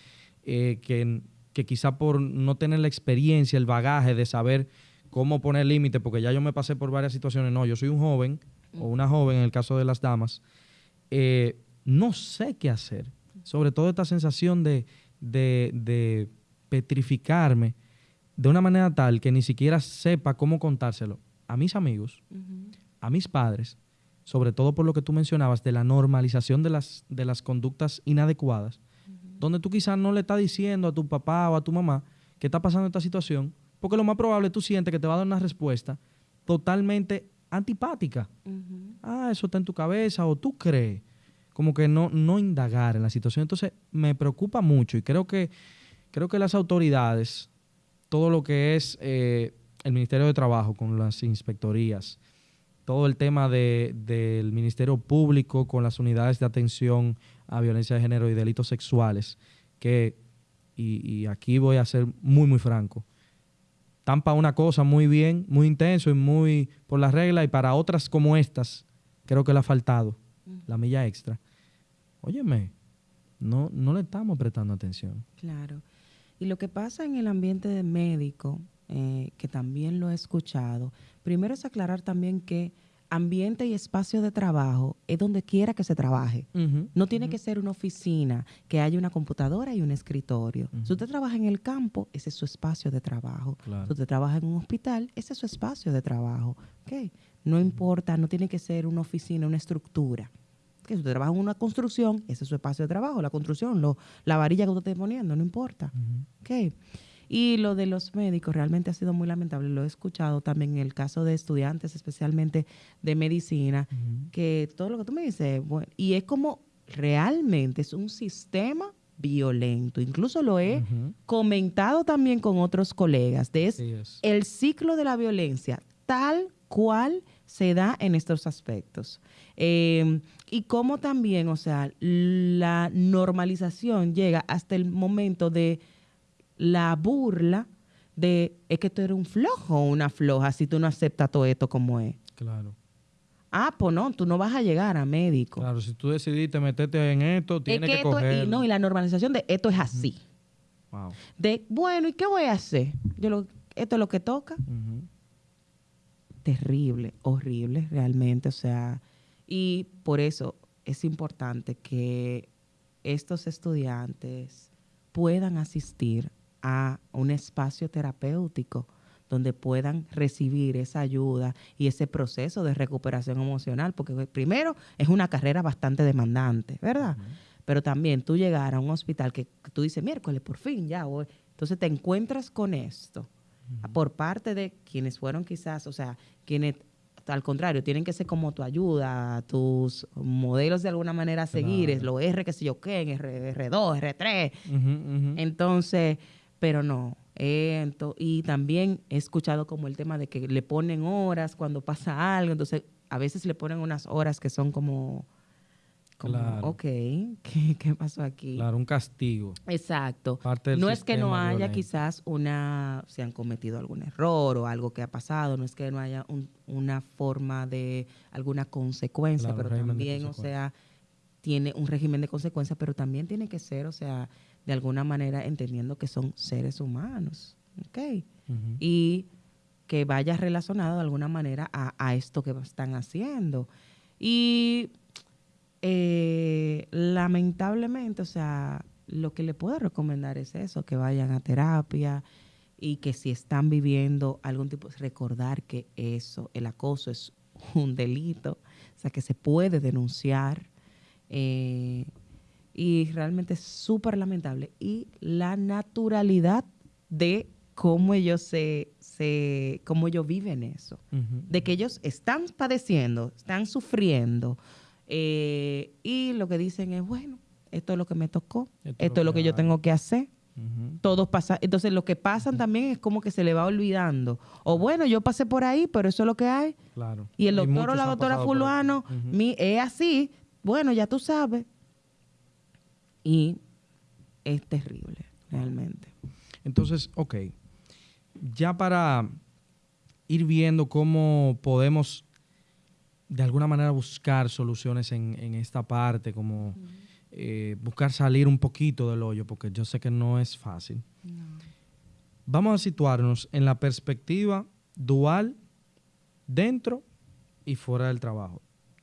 eh, que, que quizá por no tener la experiencia, el bagaje de saber cómo poner límites, porque ya yo me pasé por varias situaciones. No, yo soy un joven o una joven en el caso de las damas. Eh, no sé qué hacer. Sobre todo esta sensación de, de, petrificarme de una manera tal que ni siquiera sepa cómo contárselo a mis amigos, a mis padres, sobre todo por lo que tú mencionabas de la normalización de las, de las conductas inadecuadas, donde tú quizás no le estás diciendo a tu papá o a tu mamá que está pasando esta situación, porque lo más probable tú sientes que te va a dar una respuesta totalmente antipática. Ah, eso está en tu cabeza o tú crees. Como que no, no indagar en la situación. Entonces me preocupa mucho y creo que, creo que las autoridades, todo lo que es eh, el Ministerio de Trabajo con las inspectorías, todo el tema del Ministerio Público con las unidades de atención a violencia de género y delitos sexuales, que, y, y aquí voy a ser muy, muy franco, para una cosa muy bien, muy intenso y muy por las reglas, y para otras como estas, creo que le ha faltado la milla extra. Óyeme, no, no le estamos prestando atención. Claro. Y lo que pasa en el ambiente de médico, eh, que también lo he escuchado, primero es aclarar también que ambiente y espacio de trabajo es donde quiera que se trabaje. no tiene que ser una oficina, que haya una computadora y un escritorio. Si usted trabaja en el campo, ese es su espacio de trabajo. Si usted trabaja en un hospital, ese es su espacio de trabajo. ¿Okay? No importa, no tiene que ser una oficina, una estructura. Que si usted trabaja en una construcción, ese es su espacio de trabajo, la construcción, lo, la varilla que usted esté poniendo, no importa. ¿Okay? Y lo de los médicos realmente ha sido muy lamentable. Lo he escuchado también en el caso de estudiantes, especialmente de medicina, que todo lo que tú me dices, bueno, y es como realmente es un sistema violento. Incluso lo he comentado también con otros colegas. De es, el ciclo de la violencia tal cual se da en estos aspectos. Em, y cómo también, o sea, la normalización llega hasta el momento de la burla de es que tú eres un flojo o una floja si tú no aceptas todo esto como es. Claro. Ah, pues no, tú no vas a llegar a médico. Claro, si tú decidiste meterte en esto, tienes que, coger... y, no, y la normalización de esto es así. Wow. De, bueno, ¿y qué voy a hacer? Yo lo, esto es lo que toca. Terrible, horrible, realmente. O sea, y por eso es importante que estos estudiantes puedan asistir a un espacio terapéutico donde puedan recibir esa ayuda y ese proceso de recuperación emocional, porque primero es una carrera bastante demandante, ¿verdad? Pero también tú llegar a un hospital que, tú dices, miércoles, por fin, ya, hoy. entonces te encuentras con esto por parte de quienes fueron quizás, o sea, quienes al contrario, tienen que ser como tu ayuda, tus modelos de alguna manera a seguir, es lo R, que sé yo qué, en R, 2 R3. Entonces, pero no. y también he escuchado como el tema de que le ponen horas cuando pasa algo, entonces a veces le ponen unas horas que son como, claro. ok, ¿qué, pasó aquí? Claro, un castigo. Exacto. no es que no haya quizás una, se han cometido algún error o algo que ha pasado, no es que no haya una forma de alguna consecuencia, pero también, o sea, tiene un régimen de consecuencias, pero también tiene que ser, o sea, de alguna manera entendiendo que son seres humanos, ¿ok? Y que vaya relacionado de alguna manera a, esto que están haciendo. Y eh, lamentablemente, o sea, lo que le puedo recomendar es eso, que vayan a terapia, y que si están viviendo algún tipo, recordar que eso, el acoso es un delito, o sea, que se puede denunciar. Eh, y realmente es súper lamentable. Y la naturalidad de cómo ellos se, se, cómo ellos viven eso. De que ellos están padeciendo, están sufriendo. Eh, y lo que dicen es, bueno, esto es lo que me tocó, esto, es lo que, yo tengo que hacer. Todos pasan, entonces lo que pasan también es como que se le va olvidando. O bueno, yo pasé por ahí, pero eso es lo que hay. Claro. Y el doctor o la doctora fulano, es así, bueno, ya tú sabes. Y es terrible, realmente. Entonces, ok, ya para ir viendo cómo podemos de alguna manera buscar soluciones en, esta parte, como eh, buscar salir un poquito del hoyo, porque yo sé que no es fácil. Vamos a situarnos en la perspectiva dual dentro y fuera del trabajo.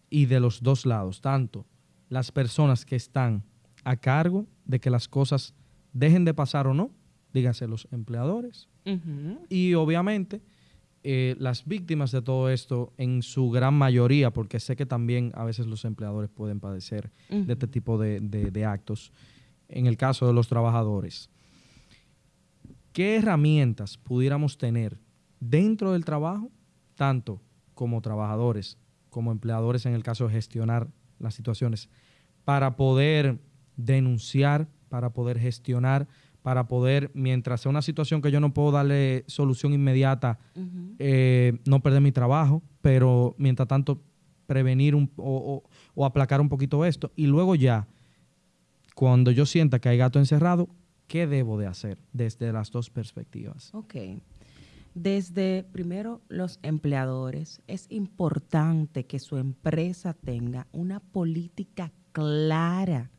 Y de los dos lados, tanto las personas que están a cargo de que las cosas dejen de pasar o no, dígase los empleadores, y obviamente eh, las víctimas de todo esto en su gran mayoría, porque sé que también a veces los empleadores pueden padecer de este tipo de, actos, en el caso de los trabajadores. ¿Qué herramientas pudiéramos tener dentro del trabajo, tanto como trabajadores, como empleadores en el caso de gestionar las situaciones, para poder denunciar, para poder gestionar, para poder, mientras sea una situación que yo no puedo darle solución inmediata, eh, no perder mi trabajo, pero mientras tanto prevenir o, aplacar un poquito esto. Y luego ya, cuando yo sienta que hay gato encerrado, ¿qué debo de hacer desde las dos perspectivas? Ok. Desde primero los empleadores, es importante que su empresa tenga una política clara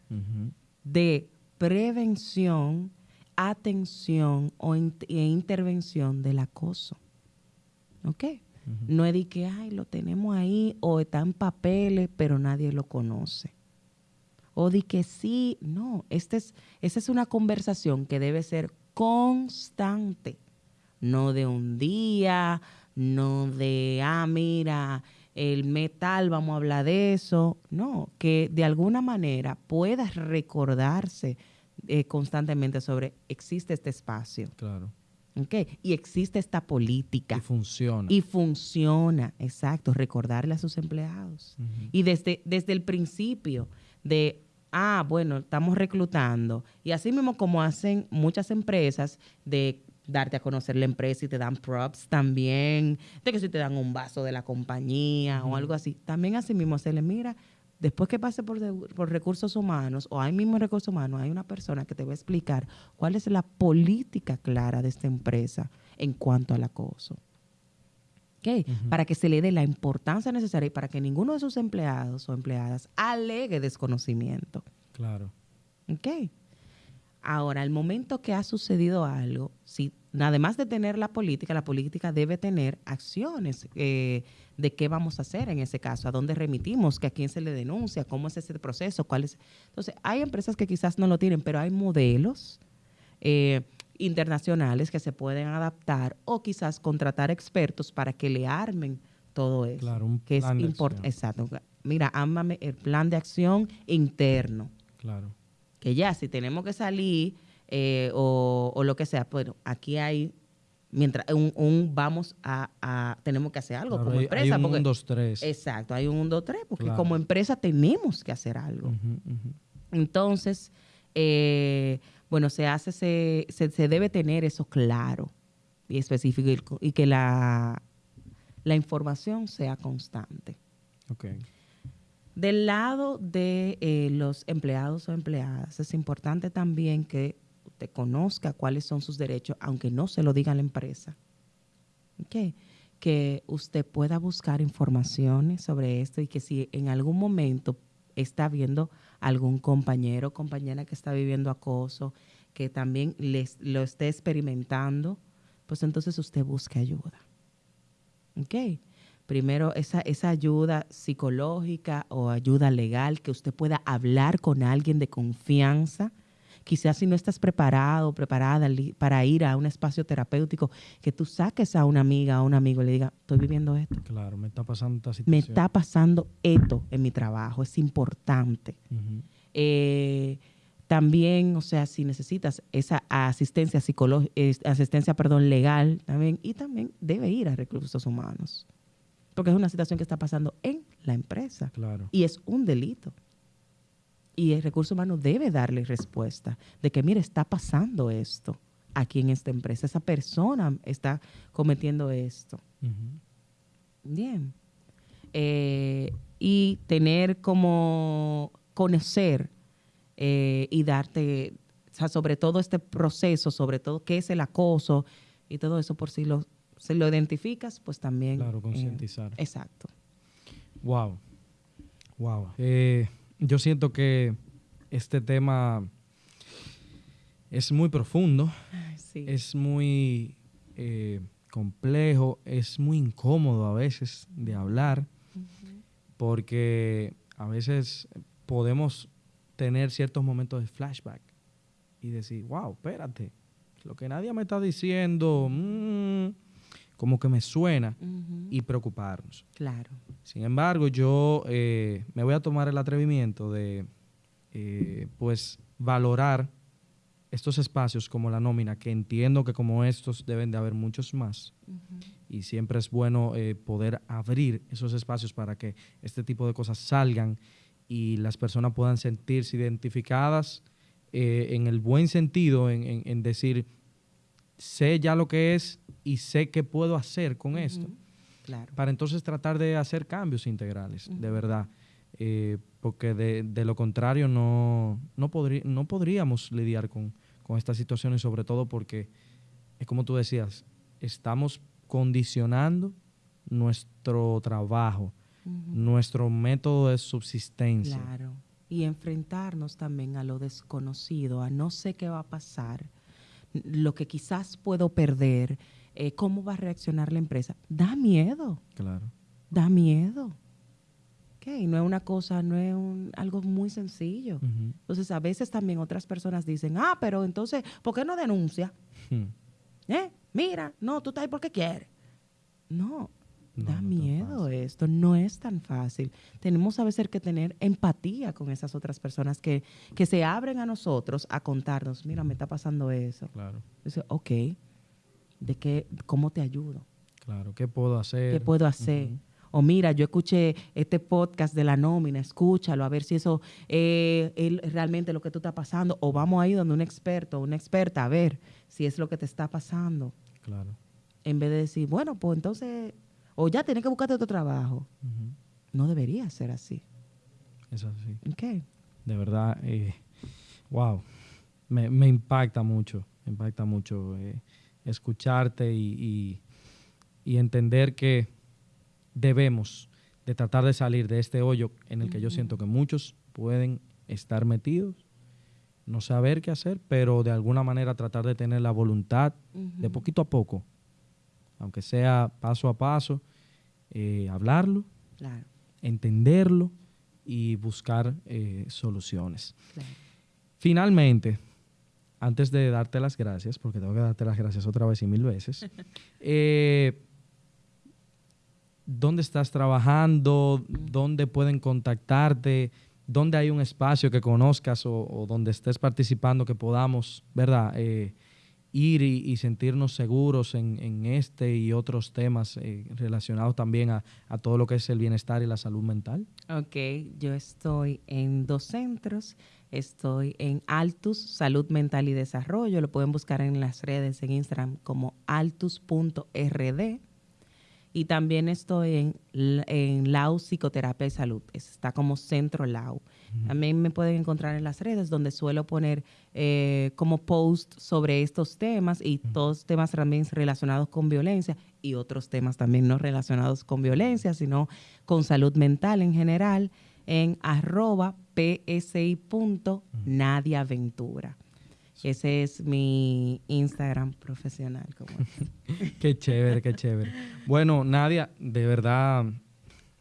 de prevención atención o e intervención del acoso. ¿Ok? No es de que, ay, lo tenemos ahí o está en papeles, pero nadie lo conoce. O de que sí, no, este es, esta es una conversación que debe ser constante, no de un día, no de, ah, mira, el metal, vamos a hablar de eso, no, que de alguna manera pueda recordarse eh, constantemente sobre existe este espacio. Claro. Okay. Y existe esta política. Y funciona. Y funciona, exacto. Recordarle a sus empleados. Y desde, desde el principio de, ah, bueno, estamos reclutando. Y así mismo como hacen muchas empresas de darte a conocer la empresa y te dan props también, de que si te dan un vaso de la compañía o algo así, también así mismo se le mira, Después que pase por, recursos humanos o hay mismo recursos humanos, hay una persona que te va a explicar cuál es la política clara de esta empresa en cuanto al acoso. Okay. Para que se le dé la importancia necesaria y para que ninguno de sus empleados o empleadas alegue desconocimiento. Claro. Ok. Ahora, al momento que ha sucedido algo, si además de tener la política, la política debe tener acciones eh, de qué vamos a hacer en ese caso, a dónde remitimos, que a quién se le denuncia, cómo es ese proceso, cuál es. Entonces, hay empresas que quizás no lo tienen, pero hay modelos eh, internacionales que se pueden adaptar o quizás contratar expertos para que le armen todo eso. Claro, un que plan es importante. Exacto. Mira, ámame el plan de acción interno. Claro que ya si tenemos que salir eh, o, lo que sea, bueno, aquí hay mientras un, vamos a, tenemos que hacer algo como empresa. Hay un 1, 2, 3. Exacto, hay un 1, 2, 3, porque como empresa tenemos que hacer algo. Entonces, eh, bueno, se hace, se, se, debe tener eso claro y específico y, que la, la información sea constante. Okay. Del lado de eh, los empleados o empleadas, es importante también que usted conozca cuáles son sus derechos, aunque no se lo diga la empresa. Que usted pueda buscar informaciones sobre esto y que si en algún momento está viendo algún compañero o compañera que está viviendo acoso, que también les, lo esté experimentando, pues entonces usted busque ayuda. ¿Ok? Primero esa, esa ayuda psicológica o ayuda legal, que usted pueda hablar con alguien de confianza, quizás si no estás preparado, preparada para ir a un espacio terapéutico, que tú saques a una amiga, a un amigo y le diga, estoy viviendo esto. Claro, me está pasando esta situación. Me está pasando esto en mi trabajo, es importante. Eh, también, o sea, si necesitas esa asistencia psicológica, asistencia, perdón, legal, también, y también debe ir a recursos humanos. Porque es una situación que está pasando en la empresa. Claro. Y es un delito. Y el recurso humano debe darle respuesta de que, mire, está pasando esto aquí en esta empresa. Esa persona está cometiendo esto. Bien. Eh, y tener como conocer eh, y darte, o sea, sobre todo este proceso, sobre todo qué es el acoso y todo eso, por si lo, si lo identificas, pues también. Claro, concientizar. Eh, exacto. Wow. Wow. Eh, yo siento que este tema es muy profundo, es muy complejo, es muy incómodo a veces de hablar, porque a veces podemos tener ciertos momentos de flashback y decir, wow, espérate, lo que nadie me está diciendo, mm, como que me suena y preocuparnos. Claro. Sin embargo, yo eh, me voy a tomar el atrevimiento de, eh, pues, valorar estos espacios como la nómina, que entiendo que como estos deben de haber muchos más. Y siempre es bueno eh, poder abrir esos espacios para que este tipo de cosas salgan y las personas puedan sentirse identificadas eh, en el buen sentido, en, decir, sé ya lo que es y sé qué puedo hacer con esto. Para entonces tratar de hacer cambios integrales, de verdad. Eh, porque de, lo contrario no, no, no podríamos lidiar con, con estas situaciones, sobre todo porque, es como tú decías, estamos condicionando nuestro trabajo, nuestro método de subsistencia. Claro. Y enfrentarnos también a lo desconocido, a no sé qué va a pasar, lo que quizás puedo perder, eh, cómo va a reaccionar la empresa. Da miedo. Claro. Da miedo. Okay, no es una cosa, no es un, algo muy sencillo. Entonces, a veces también otras personas dicen, ah, pero entonces, ¿por qué no denuncia? Hmm. ¿Eh? Mira, no, tú estás ahí porque quieres. No, da miedo esto, no es tan fácil. Tenemos a veces que tener empatía con esas otras personas que, que se abren a nosotros a contarnos, mira, me está pasando eso. Claro. Dice, ok, ¿de qué, cómo te ayudo? Claro, ¿qué puedo hacer? ¿Qué puedo hacer? O mira, yo escuché este podcast de la nómina, escúchalo, a ver si eso es realmente lo que tú está pasando. O vamos a ir donde un experto, una experta, a ver si es lo que te está pasando. Claro. En vez de decir, bueno, pues entonces o ya tienes que buscarte otro trabajo. No debería ser así. Es así. ¿Qué? De verdad, eh, wow, me, impacta mucho, me impacta mucho eh, escucharte y, entender que debemos de tratar de salir de este hoyo en el que yo siento que muchos pueden estar metidos, no saber qué hacer, pero de alguna manera tratar de tener la voluntad de poquito a poco aunque sea paso a paso, eh, hablarlo, entenderlo y buscar eh, soluciones. Finalmente, antes de darte las gracias, porque tengo que darte las gracias otra vez y mil veces, eh, ¿dónde estás trabajando? ¿Dónde pueden contactarte? ¿Dónde hay un espacio que conozcas o, donde estés participando que podamos, ¿verdad? Ir y, sentirnos seguros en, este y otros temas eh, relacionados también a, todo lo que es el bienestar y la salud mental? Ok, yo estoy en dos centros. Estoy en Altus Salud Mental y Desarrollo. Lo pueden buscar en las redes en Instagram como altus.rd. Y también estoy en, en Lau Psicoterapia y Salud. Está como Centro Lau. También me pueden encontrar en las redes donde suelo poner eh, como post sobre estos temas y todos temas también relacionados con violencia y otros temas también no relacionados con violencia, sino con salud mental en general en arroba psi.nadiaventura. Ese es mi Instagram profesional. qué chévere, qué chévere. Bueno, Nadia, de verdad,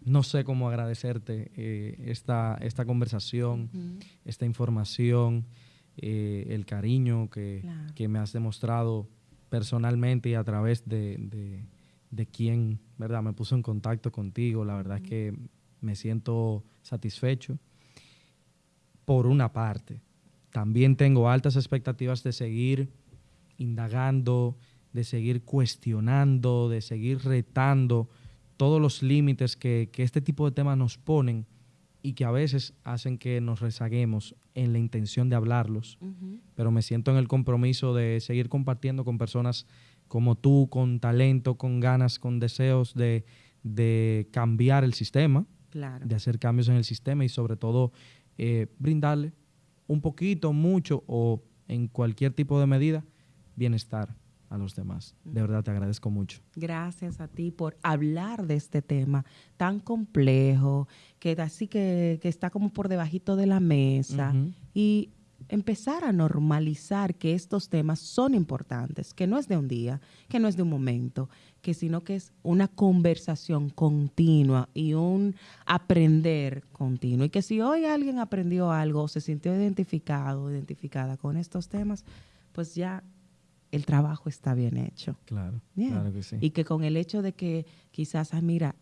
no sé cómo agradecerte eh, esta, esta conversación, esta información. eh, el cariño que, Claro. que me has demostrado personalmente y a través de, de, de quien, ¿verdad? Me puso en contacto contigo. La verdad es que me siento satisfecho. Por una parte, también tengo altas expectativas de seguir indagando, de seguir cuestionando, de seguir retando todos los límites que, que este tipo de temas nos ponen y que a veces hacen que nos rezaguemos en la intención de hablarlos pero me siento en el compromiso de seguir compartiendo con personas como tú, con talento, con ganas, con deseos de, de cambiar el sistema, Claro. de hacer cambios en el sistema y sobre todo eh, brindarle un poquito, mucho o en cualquier tipo de medida bienestar a los demás. De verdad te agradezco mucho. Gracias a ti por hablar de este tema tan complejo, que así que, que está como por debajito de la mesa y empezar a normalizar que estos temas son importantes, que no es de un día, que no es de un momento, que sino que es una conversación continua y un aprender continuo. Y que si hoy alguien aprendió algo, se sintió identificado, identificada con estos temas, pues ya el trabajo está bien hecho. Claro, claro que sí. Y que con el hecho de que quizás, ah, mira,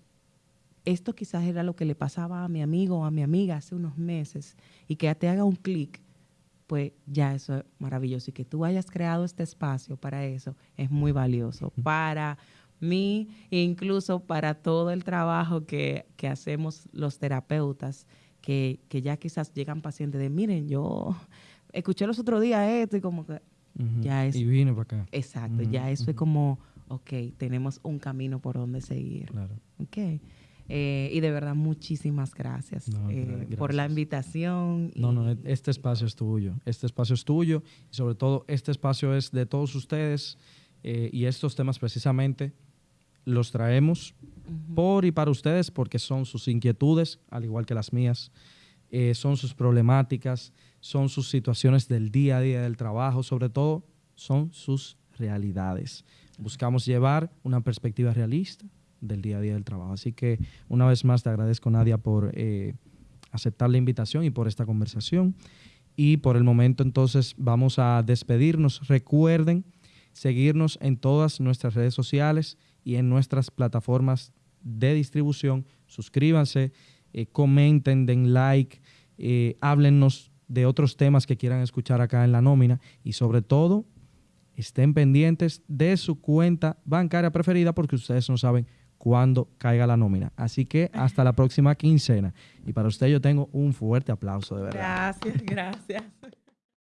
esto quizás era lo que le pasaba a mi amigo o a mi amiga hace unos meses y que te haga un clic, pues ya eso es maravilloso. Y que tú hayas creado este espacio para eso es muy valioso. Para mí, incluso para todo el trabajo que, que hacemos los terapeutas, que, que ya quizás llegan pacientes de, miren, yo escuché los otros días esto y como que, ya es- Y vine para acá. exacto, ya eso es como, ok, tenemos un camino por donde seguir. Claro. Ok. Eh, y de verdad, muchísimas gracias, No, eh, gra- por la gracias. invitación. No, no, este espacio es tuyo. Este espacio es tuyo y sobre todo este espacio es de todos ustedes eh, y estos temas precisamente los traemos Ujú. por y para ustedes porque son sus inquietudes, al igual que las mías, eh, son sus problemáticas, son sus situaciones del día a día del trabajo, sobre todo son sus realidades. Buscamos llevar una perspectiva realista del día a día del trabajo. Así que una vez más te agradezco, Nadia, por eh, aceptar la invitación y por esta conversación. Y por el momento entonces vamos a despedirnos. Recuerden seguirnos en todas nuestras redes sociales y en nuestras plataformas de distribución. Suscríbanse, eh, comenten, den like, eh, háblennos de otros temas que quieran escuchar acá en la nómina y sobre todo estén pendientes de su cuenta bancaria preferida porque ustedes no saben cuándo caiga la nómina. Así que hasta la próxima quincena. Y para usted yo tengo un fuerte aplauso, de verdad. Gracias, gracias.